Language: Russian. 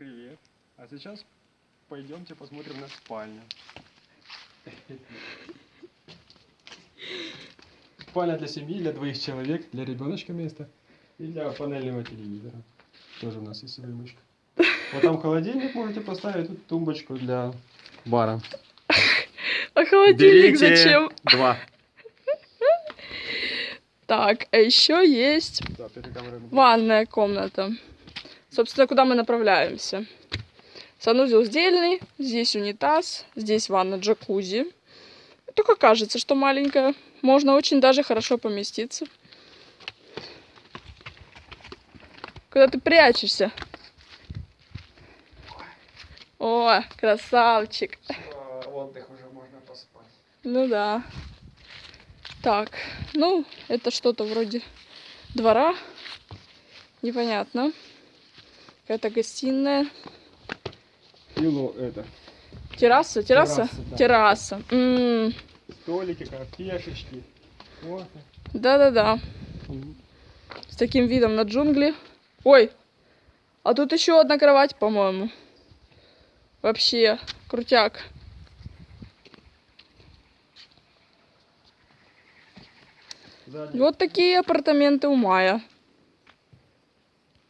Привет. А сейчас пойдемте посмотрим на спальню. Спальня для семьи, для двоих человек, для ребеночка место и для панельного телевизора. Тоже у нас есть вымочка. Вот там холодильник можете поставить, тут тумбочку для бара. А холодильник зачем? два. Так, а еще есть Да, ванная комната. Собственно, куда мы направляемся. Санузел сдельный, здесь унитаз, здесь ванна джакузи. Только кажется, что маленькая. Можно очень даже хорошо поместиться. Куда ты прячешься? О, красавчик. Отдых уже можно поспать. Ну да. Так, ну, это что-то вроде двора. Непонятно. Какая-то гостиная. Ило это. Терраса, терраса? Терраса, да. Терраса. М, Столики, кафешечки. Да-да-да. С таким видом на джунгли. Ой, а тут еще одна кровать, по-моему. Вообще, крутяк. Сзади. Вот такие апартаменты у Мая.